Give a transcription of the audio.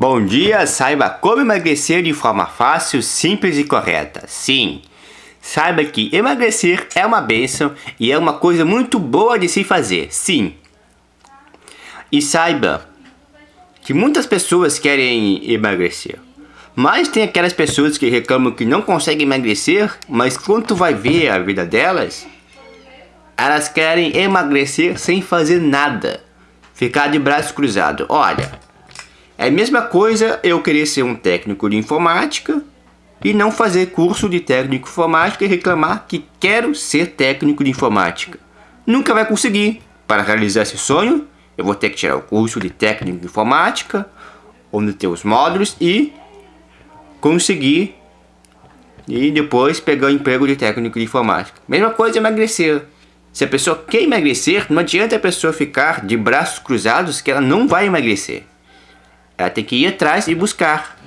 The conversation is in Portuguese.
Bom dia, saiba como emagrecer de forma fácil, simples e correta. Sim, saiba que emagrecer é uma bênção e é uma coisa muito boa de se fazer. Sim. E saiba que muitas pessoas querem emagrecer. Mas tem aquelas pessoas que reclamam que não conseguem emagrecer, mas quando tu vai ver a vida delas, elas querem emagrecer sem fazer nada. Ficar de braço cruzado. Olha, é a mesma coisa eu querer ser um técnico de informática e não fazer curso de técnico de informática e reclamar que quero ser técnico de informática. Nunca vai conseguir. Para realizar esse sonho, eu vou ter que tirar o curso de técnico de informática, onde tem os módulos e conseguir e depois pegar o emprego de técnico de informática. Mesma coisa emagrecer. Se a pessoa quer emagrecer, não adianta a pessoa ficar de braços cruzados que ela não vai emagrecer. Ela tem que ir atrás e buscar.